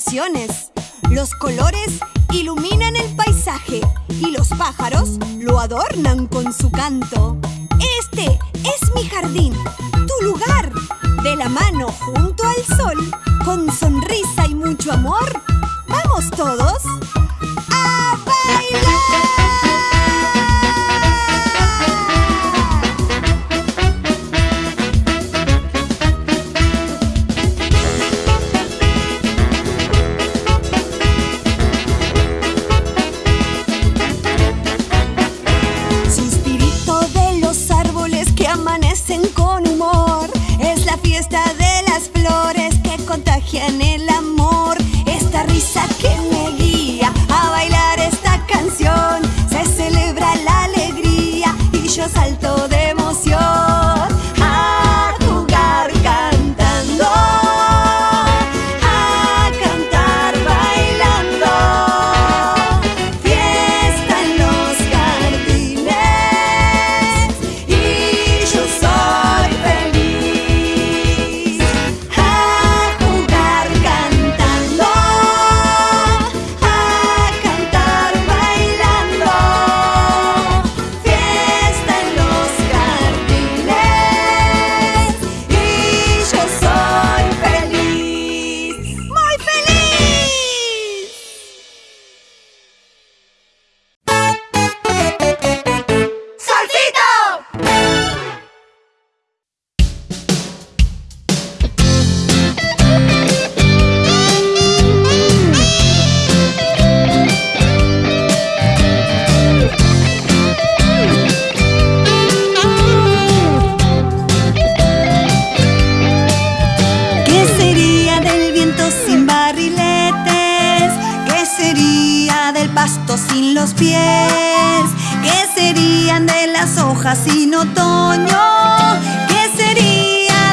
sensaciones. Sería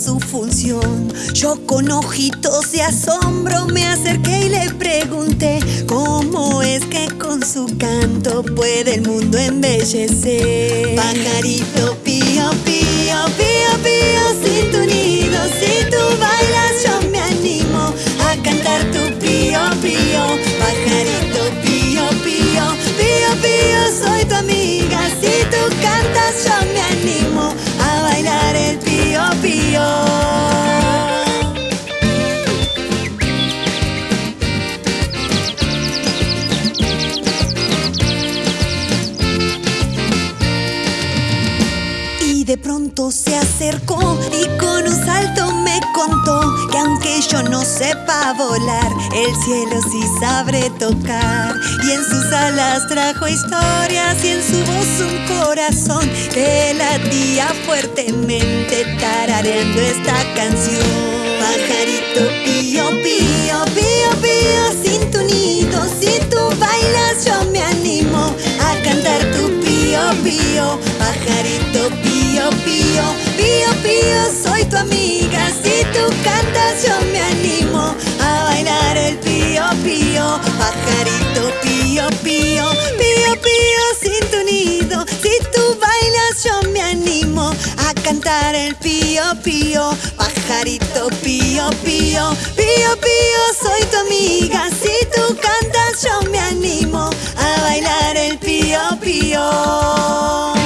su función. Yo con ojitos de asombro me acerqué y le pregunté cómo es que con su canto puede el mundo embellecer. Pajarito pío, pío, pío, pío, sin tu nido, si tú bailas yo me animo a cantar tu pío, pío, pajarito pío, pío, pío, pío, soy tu amiga, si tú cantas yo me animo bailar el pío, pío. Se acercó y con un salto me contó que aunque yo no sepa volar, el cielo sí sabré tocar. Y en sus alas trajo historias y en su voz un corazón que latía fuertemente tarareando esta canción. Pajarito pío, pío, pío, pío, sin tu nido, si tú bailas yo me animo a cantar tu pío, pío, pío, pío, pío, soy tu amiga, si tú cantas yo me animo a bailar el pío, pío, pajarito pío, pío, pío, pío, sin tu nido, si tú bailas yo me animo a cantar el pío, pío, pajarito pío, pío, pío, pío, soy tu amiga, si tú cantas yo me animo a bailar el pío, pío.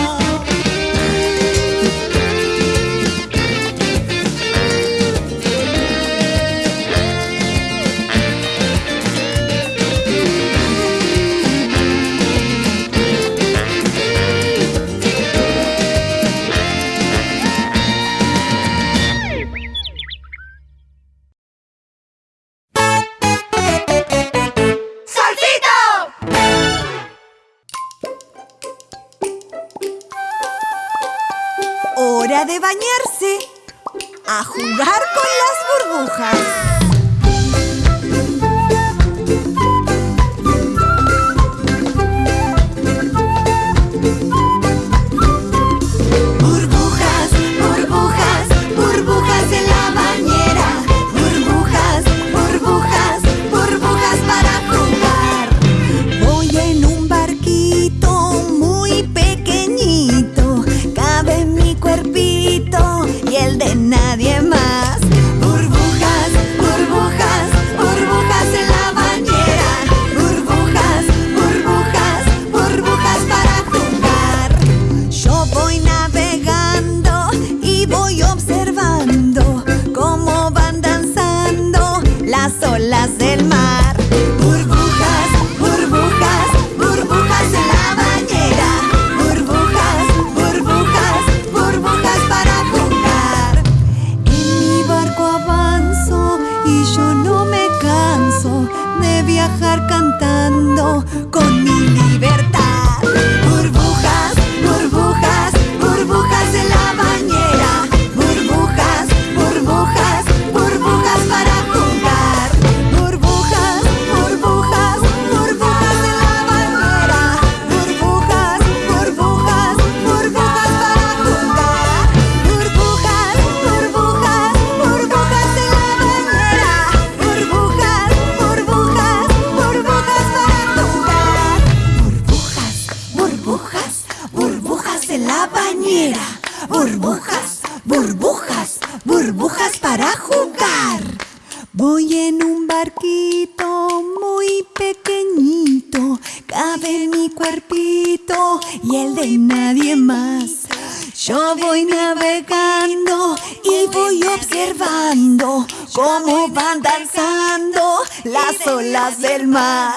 Voy en un barquito muy pequeñito, cabe mi cuerpito y el de nadie más. Yo voy navegando y voy observando cómo van danzando las olas del mar.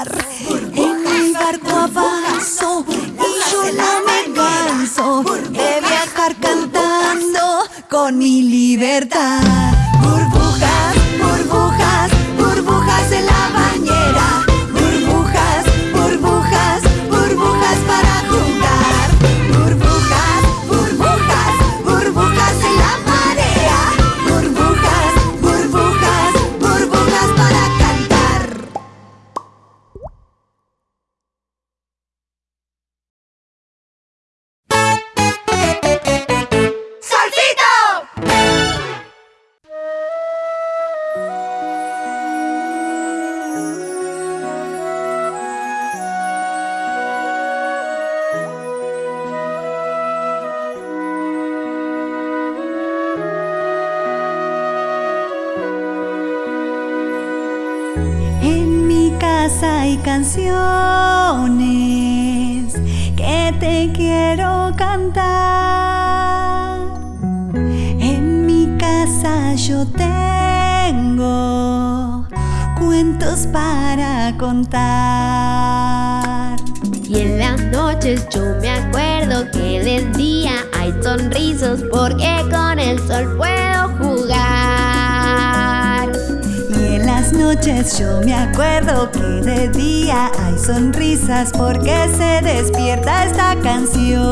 Tengo cuentos para contar. Y en las noches yo me acuerdo que del día hay sonrisas porque con el sol puedo jugar. Y en las noches yo me acuerdo que de día hay sonrisas porque se despierta esta canción.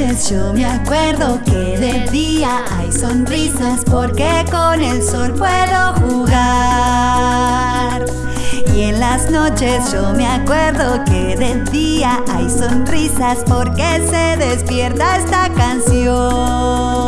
Yo me acuerdo que de día hay sonrisas porque con el sol puedo jugar. Y en las noches yo me acuerdo que de día hay sonrisas porque se despierta esta canción.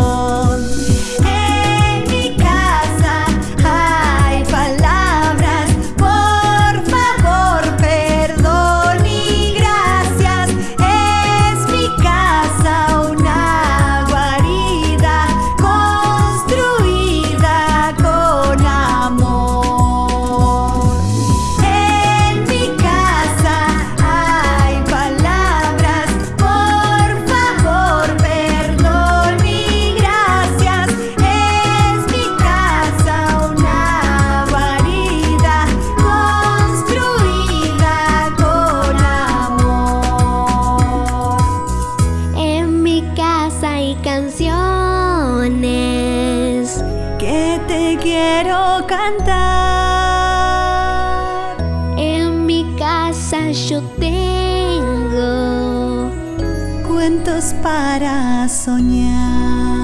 now.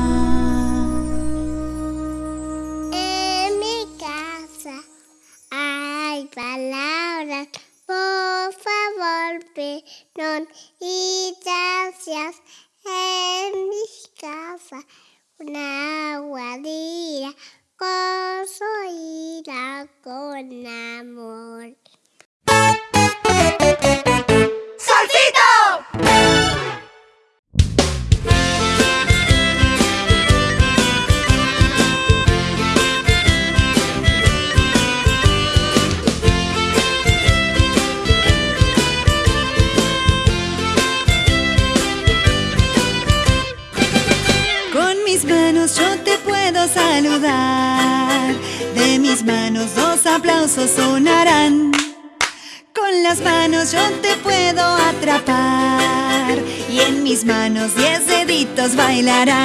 Yo te puedo atrapar. Y en mis manos diez deditos bailarán.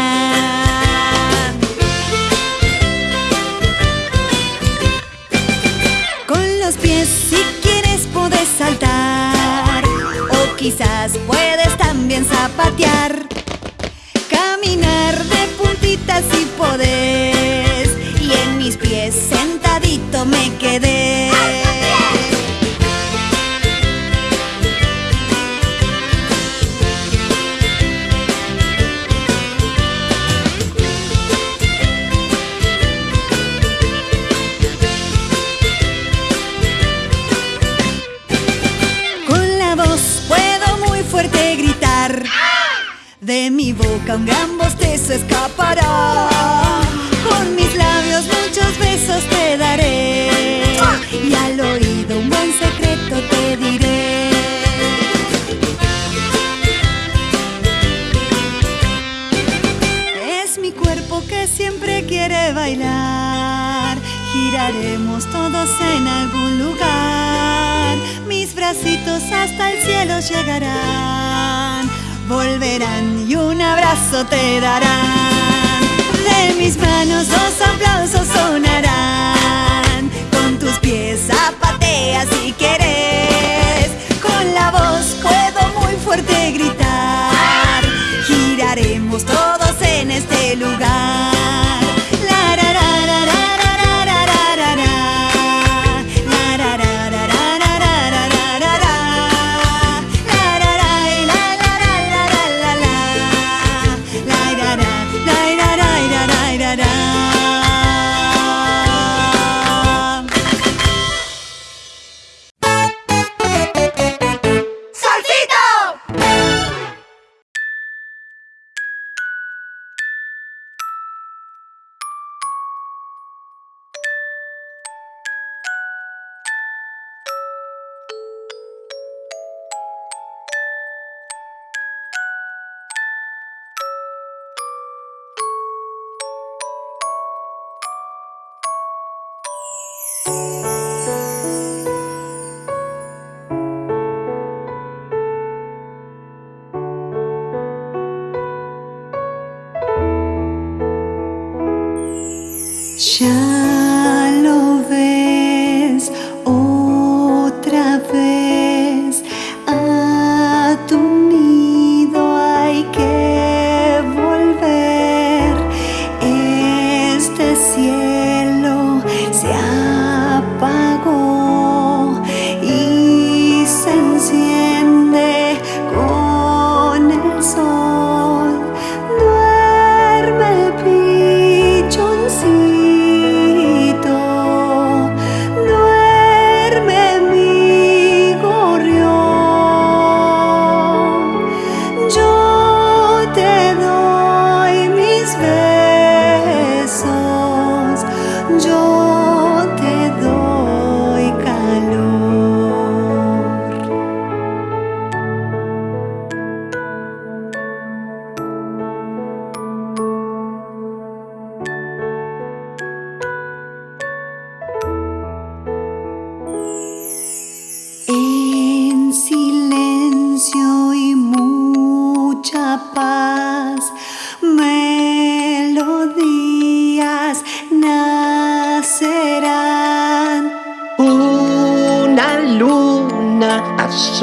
Con los pies si quieres puedes saltar. O quizás puedes también zapatear. Caminar de puntitas si podés Y en mis pies sentadito me quedé mi boca un gran bostezo escapará. Con mis labios muchos besos te daré. Y al oído un buen secreto te diré. Es mi cuerpo que siempre quiere bailar. giraremos todos en algún lugar. Mis bracitos hasta el cielo llegarán, volverán y un abrazo te darán. De mis manos los aplausos sonarán, con tus pies zapateas si quieres. Con la voz puedo muy fuerte gritar, giraremos todos en este lugar.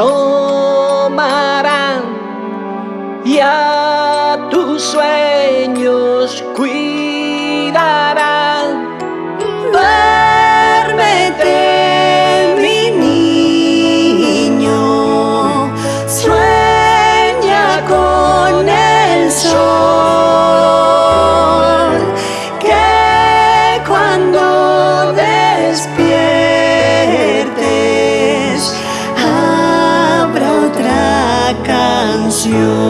Oh. Canción.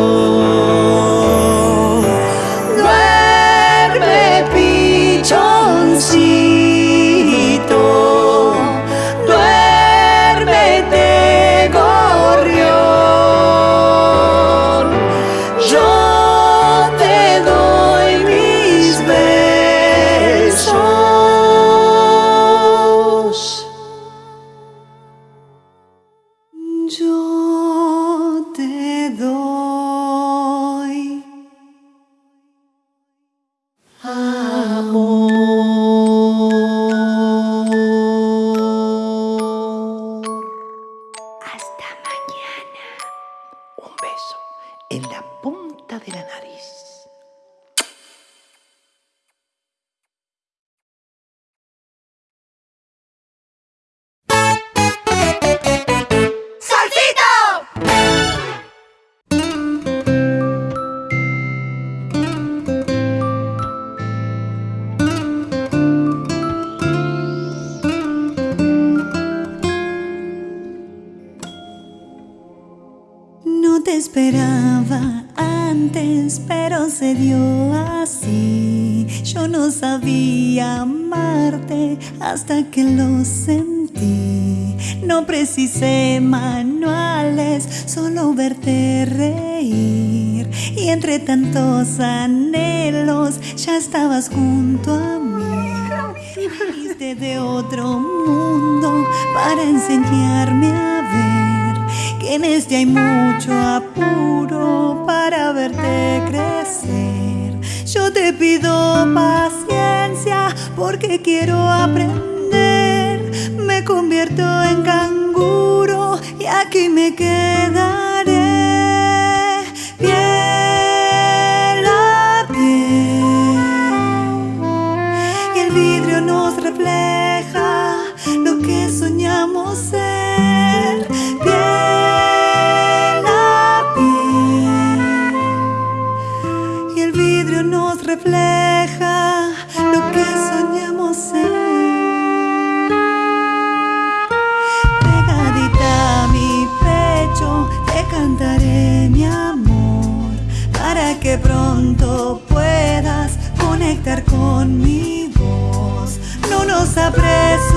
esperaba antes, pero se dio así. Yo no sabía amarte hasta que lo sentí. No precisé manuales, solo verte reír. Y entre tantos anhelos ya estabas junto a mí. Viniste de otro mundo para enseñarme a ver en este hay mucho apuro para verte crecer. Yo te pido paciencia porque quiero aprender. Me convierto en canguro y aquí me queda cantar con mi voz, no nos apresuramos.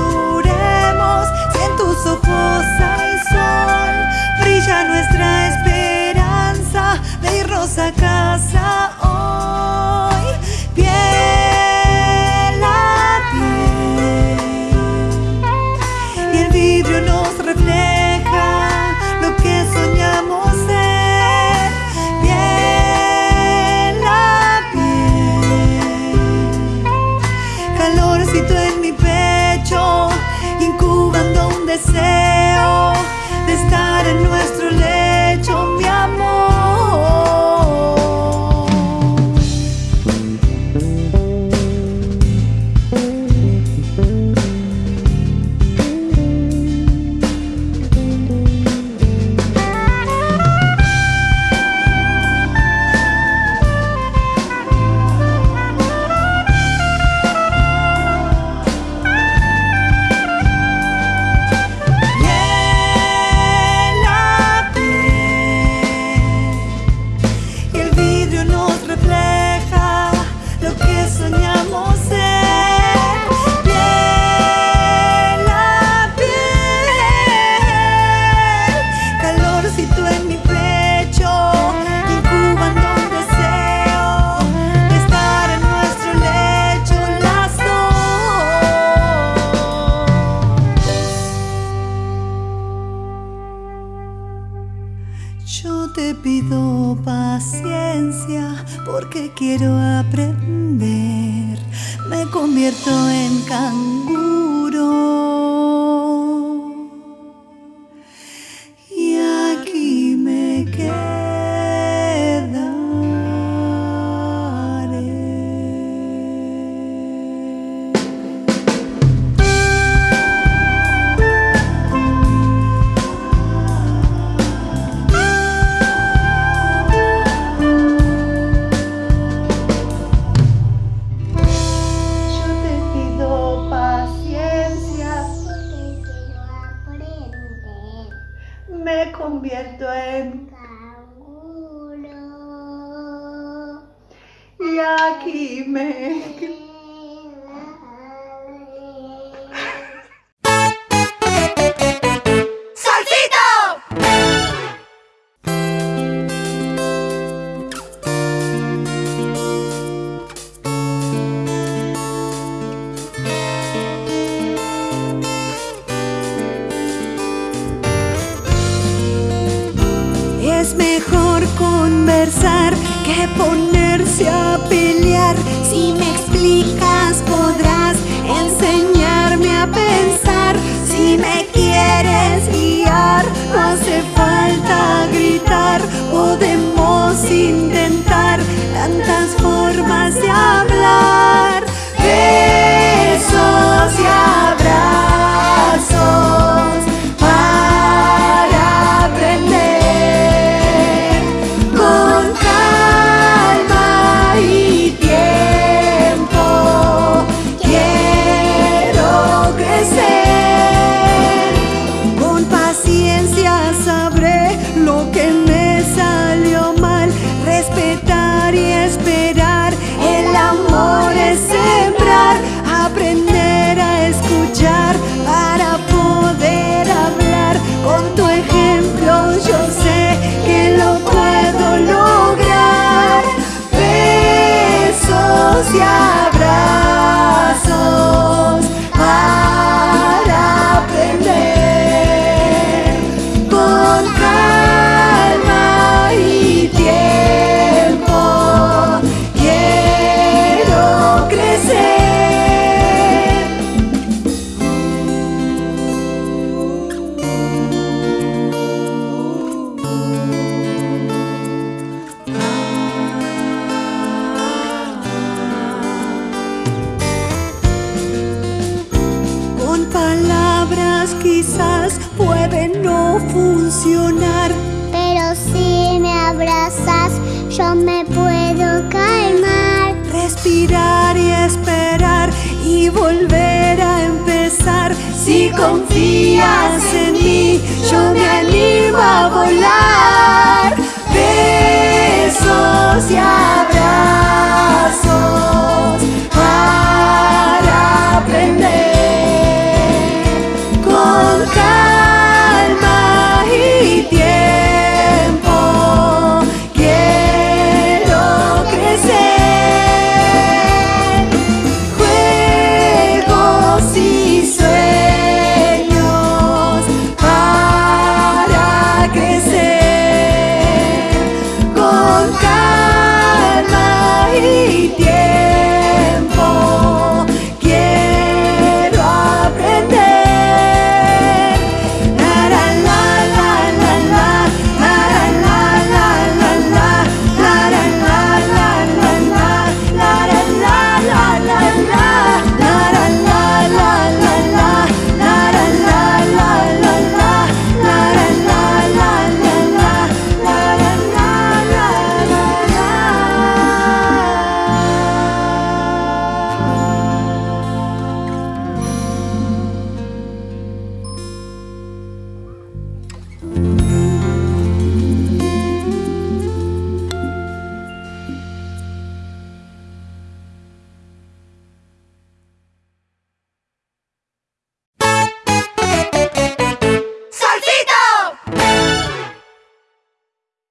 que ponerse a pelear. Si me explicas podrás enseñarme a pensar. Si me quieres guiar, no hace falta gritar. Podemos intentar tantas formas de hablar. Besos y abrazos. Confías en mí, yo me animo a volar. Besos y abrazos.